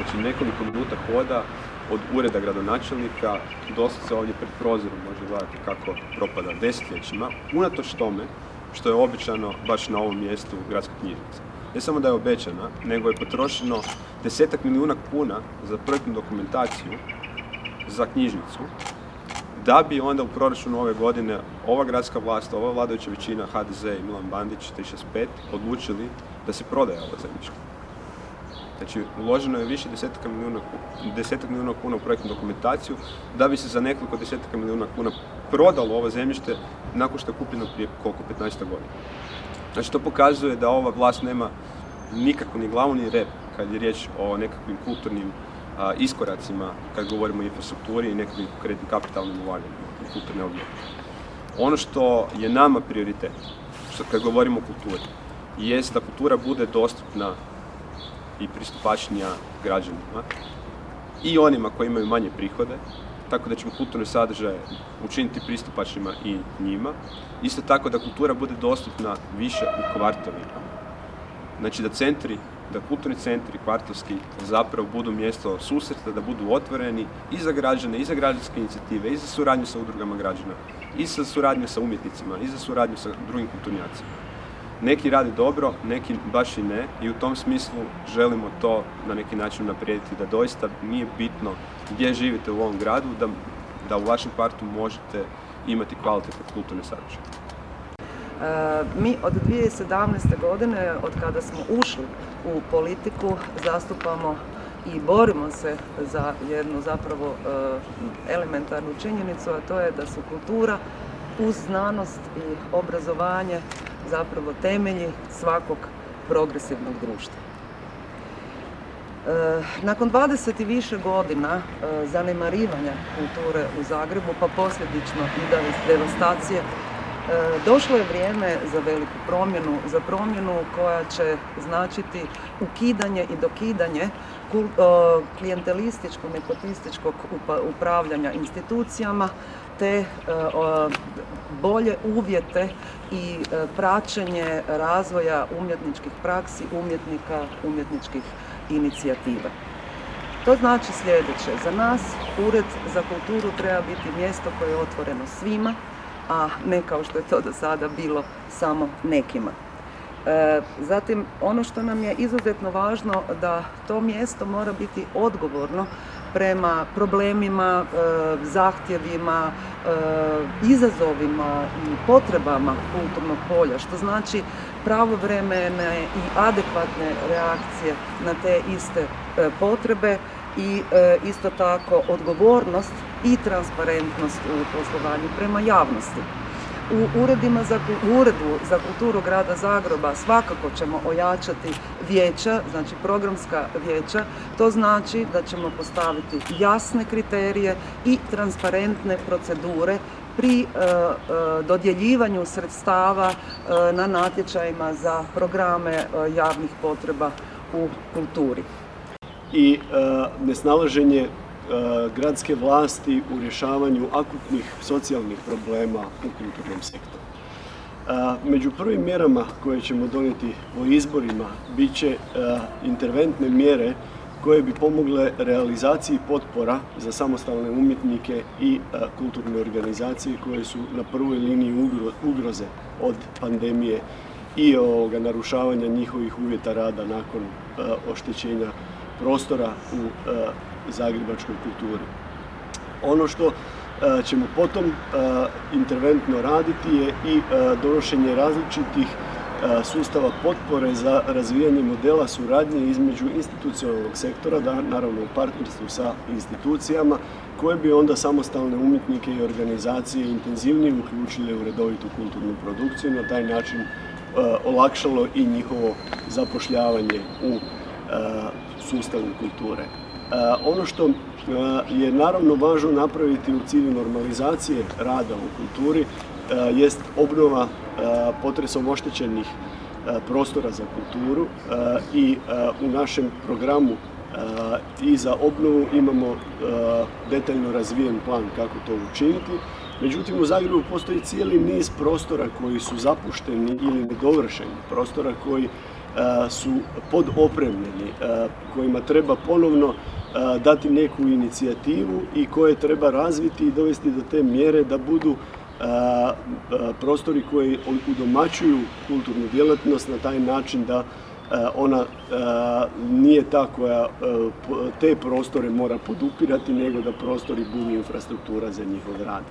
Znači nekoliko minuta hoda od ureda gradonačelnika, se ovdje pred prozorom može gledati kako propada desetljećima, unatoč tome što je običano baš na ovom mjestu gradska knjižnica. Ne samo da je obećana, nego je potrošeno desetak milijuna kuna za projektnu dokumentaciju za knjižnicu, da bi onda u proračunu ove godine ova gradska vlast, ova vladajuća većina HDZ i Milan Bandić 365 odlučili da se prodaje ovo zemljište. Znači, uloženo je više desetaka milijuna, desetak milijuna kuna u projektnu dokumentaciju da bi se za nekoliko desetaka milijuna kuna prodalo ovo zemljište nakon što je kupljeno prije koliko, 15 godina. Znači, to pokazuje da ova vlast nema nikako ni glavu ni rep kad je riječ o nekakvim kulturnim iskoracima kad govorimo o infrastrukturi i nekakvim konkretnim kapitalnim ulaganjima u kulturne objekte. Ono što je nama prioritet, što kad govorimo o kulturi, jest da kultura bude dostupna i pristupačnija građanima i onima koji imaju manje prihode, tako da ćemo kulturne sadržaje učiniti pristupačnima i njima. Isto tako da kultura bude dostupna više u kvartovima. Znači da centri, da kulturni centri kvartovski zapravo budu mjesto susreta, da budu otvoreni i za građane, i za građanske inicijative, i za suradnju sa udrugama građana, i za suradnju sa umjetnicima, i za suradnju sa drugim kulturnjacima. Neki radi dobro, neki baš i ne i u tom smislu želimo to na neki način naprijediti da doista nije bitno gdje živite u ovom gradu, da, da u vašem kvartu možete imati kvalitetne kulturne sadržaje. E, mi od 2017. godine, od kada smo ušli u politiku, zastupamo i borimo se za jednu zapravo e, elementarnu činjenicu, a to je da su kultura uz znanost i obrazovanje zapravo temelji svakog progresivnog društva. E, nakon 20 i više godina e, zanemarivanja kulture u Zagrebu, pa posljedično i devastacije, došlo je vrijeme za veliku promjenu, za promjenu koja će značiti ukidanje i dokidanje klijentelističkog, nepotističkog upravljanja institucijama, te e, bolje uvjete i e, praćenje razvoja umjetničkih praksi, umjetnika, umjetničkih inicijativa. To znači sljedeće. Za nas Ured za kulturu treba biti mjesto koje je otvoreno svima, a ne kao što je to do sada bilo samo nekima. E, zatim, ono što nam je izuzetno važno da to mjesto mora biti odgovorno prema problemima, e, zahtjevima, e, izazovima i potrebama kulturnog polja, što znači pravovremene i adekvatne reakcije na te iste potrebe i isto tako odgovornost i transparentnost u poslovanju prema javnosti. U uredima za, uredu za kulturu grada Zagreba svakako ćemo ojačati vijeća, znači programska vijeća. To znači da ćemo postaviti jasne kriterije i transparentne procedure pri e, e, dodjeljivanju sredstava e, na natječajima za programe javnih potreba u kulturi. I nesnalaženje E, gradske vlasti u rješavanju akutnih socijalnih problema u kulturnom sektoru. E, među prvim mjerama koje ćemo donijeti o izborima bit će e, interventne mjere koje bi pomogle realizaciji potpora za samostalne umjetnike i kulturne organizacije koje su na prvoj liniji ugroze od pandemije i narušavanja njihovih uvjeta rada nakon oštećenja prostora u zagrebačkoj kulturi. Ono što e, ćemo potom e, interventno raditi je i e, donošenje različitih sustava potpore za razvijanje modela suradnje između institucionalnog sektora, da, naravno u partnerstvu sa institucijama, koje bi onda samostalne umjetnike i organizacije intenzivnije uključile u redovitu kulturnu produkciju, na taj način olakšalo i njihovo zapošljavanje u sustavu kulture. Ono što je naravno važno napraviti u cilju normalizacije rada u kulturi jest obnova potresom oštećenih prostora za kulturu i u našem programu i za obnovu imamo detaljno razvijen plan kako to učiniti. Međutim, u Zagrebu postoji cijeli niz prostora koji su zapušteni ili nedovršeni, prostora koji su podopremljeni, kojima treba ponovno dati neku inicijativu i koje treba razviti i dovesti do te mjere da budu prostori koji udomaćuju kulturnu djelatnost na taj način da ona nije ta koja te prostore mora podupirati nego da prostori budu infrastruktura za njihov rad.